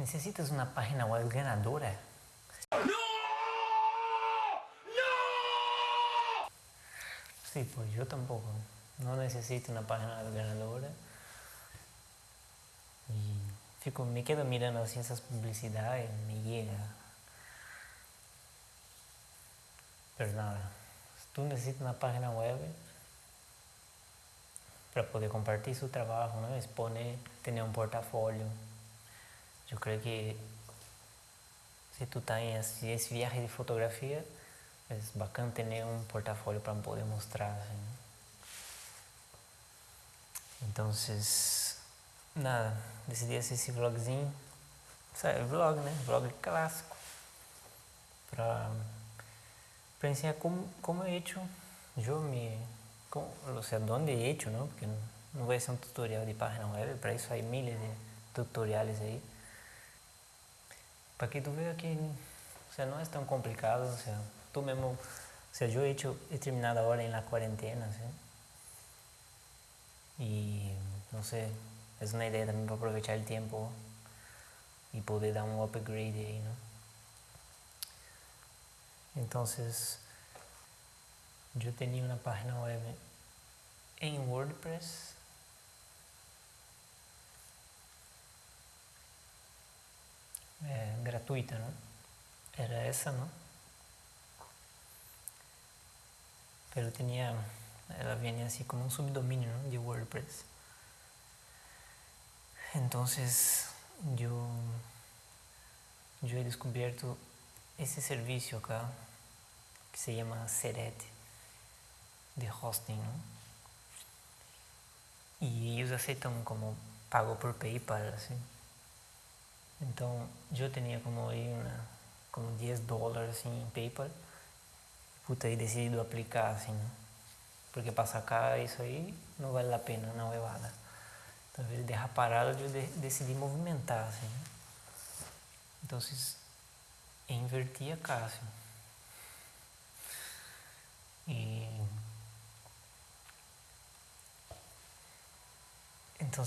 Necessitas uma página web ganadora? Sí, pues yo tampoco. No necesito una página web ganadora. Y fico, me quedo mirando así esas publicidades me llega. Pero nada, tú necesitas una página web para poder compartir su trabajo, ¿no? exponer, tener un portafolio. Yo creo que tú estás en ese viaje de fotografía, es bacana tener un portafolio para poder mostrar. Assim. Entonces, nada, decidi hacer esse vlogzinho. Sabe, vlog, né? Vlog clássico. Para, ensinar como, como he hecho yo me... Como, o sea, donde he hecho, ¿no? Porque não vai ser um tutorial de página web, para isso hay miles de tutoriales aí. Para que tu veja que o sea, não é tão complicado, o sea, tú mismo, o sea, yo he hecho, he terminado ahora en la cuarentena, ¿sí? Y no sé, es una idea también para aprovechar el tiempo y poder dar un upgrade ahí, ¿no? Entonces, yo tenía una página web en WordPress gratuita, ¿no? Era esa, ¿no? pero tenía, ela venía así como un subdominio de WordPress. Entonces yo, yo he descubierto esse serviço acá que se llama Seret de hosting ¿no? e eles aceitam como pago por PayPal assim. Então eu tinha como aí uma, como 10 dólares assim em PayPal puta, e decidido aplicar assim, porque para sacar isso aí não vale a pena na huevada. Então, ao invés de deixar parado, eu de, decidi movimentar assim. Então, inverti a cá assim. E então,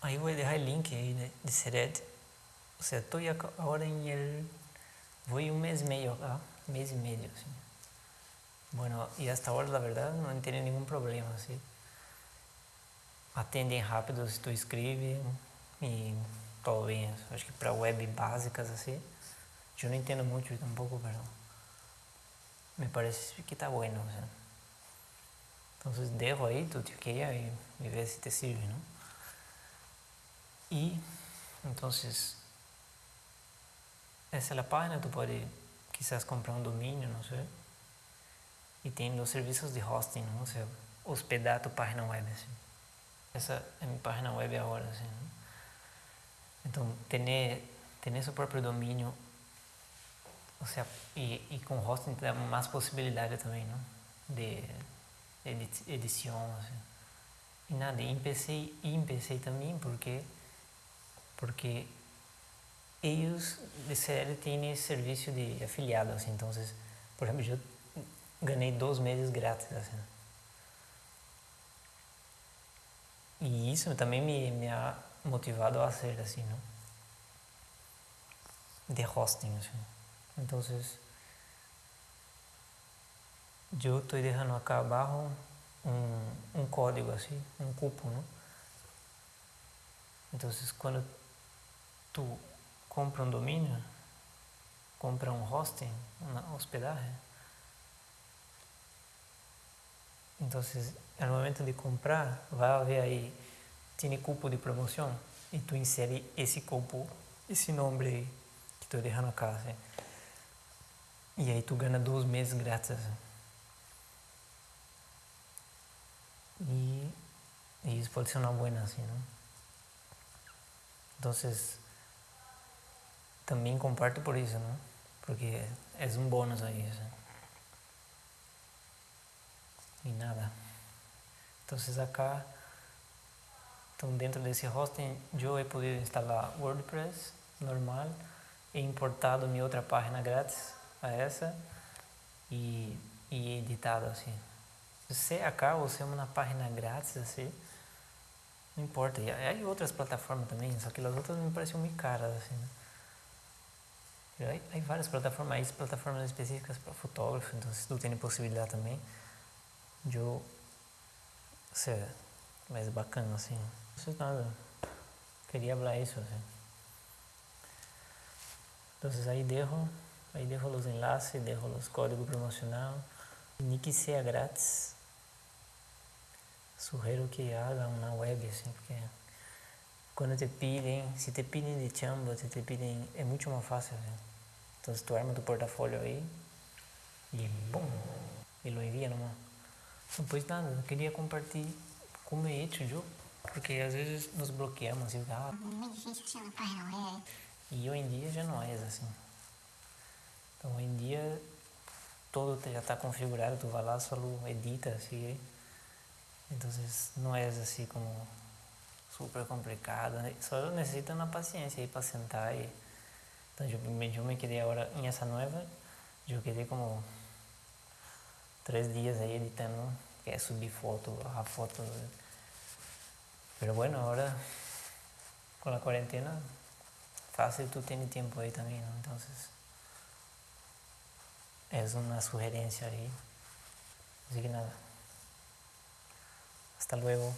aí vou deixar o link aí de, de. O sea, estou agora em el, vou um mês e meio acá, mês e meio assim. Bueno, y hasta ahora la verdad no tiene ningún problema, ¿sí? Atendem rápido se tu escreve e todo bem. Acho que para web básicas assim, eu não entendo muito tampoco, pero me parece que está bueno. ¿sí? Entonces dejo ahí, tu chequea y, y si te sirve, ¿no? Y entonces, essa é a página, tu pode quizás comprar um domínio, não sei. e tem os serviços de hosting, não? Você hospedar a tua página web, assim. Essa é minha página web agora, assim. Né? Então, ter, ter seu próprio domínio ou seja, e, e com hosting dá mais possibilidade também, não? De, edição, assim. E nada, e em PC também, porque porque eles de CL têm esse serviço de afiliado, assim, então, por exemplo, eu ganhei dois meses grátis. Assim. E isso também me, me ha motivado a ser assim, não? De hosting, assim. Então, eu estou deixando acá abaixo um, um código assim, um cupo, não? Então, quando tu compra um domínio, compra um hosting, uma hospedagem, Então, no momento de comprar, vai haver aí, tem cupo de promoção e tu insere esse cupo, esse nome que estou deixando acá. Assim. E aí tu ganha dois meses grátis. E, e, isso pode ser uma boa assim, não? Então, também comparto por isso, não? Porque é um bônus aí. Assim. e nada. Então acá, então dentro desse hosting eu he podido instalar WordPress normal, he importado minha outra página grátis a essa e, e editado assim. Se acá você é uma página grátis assim, Não importa. E hay outras plataformas também, só que as outras me pareciam muito caras, assim, né? Hay várias plataformas, hay plataformas específicas para fotógrafo, então se tu tem possibilidade também, eu, sei, mais bacana, assim. Não sei nada, queria falar isso, assim. Entonces ahí dejo, ahí dejo los enlaces, dejo los códigos promocionales. Ni que sea grátis, sugiro que haga uma web, assim, porque quando te pedem, se te pedem de chamba, se te pedem, é muito mais fácil. Assim. Então, tu arma tu portfólio aí e bum, e lo envia numa. Não, pois nada, eu queria compartilhar como é hecho eu, porque às vezes nos bloqueamos assim, ah, é. E hoje em dia já não é assim. Então, hoje em dia, todo já está configurado, tu vai lá, só edita, assim. Então, não é assim como super complicado, né? só necessita uma paciência aí para sentar e... Então, eu, eu me quedei agora, em essa nova, eu quedei como três dias aí editando, que é subir foto, a foto. Pero bueno, agora, com a quarentena, fácil tu tienes tiempo ahí también, ¿no? Entonces, es una sugerencia ahí. Así que nada. Hasta luego.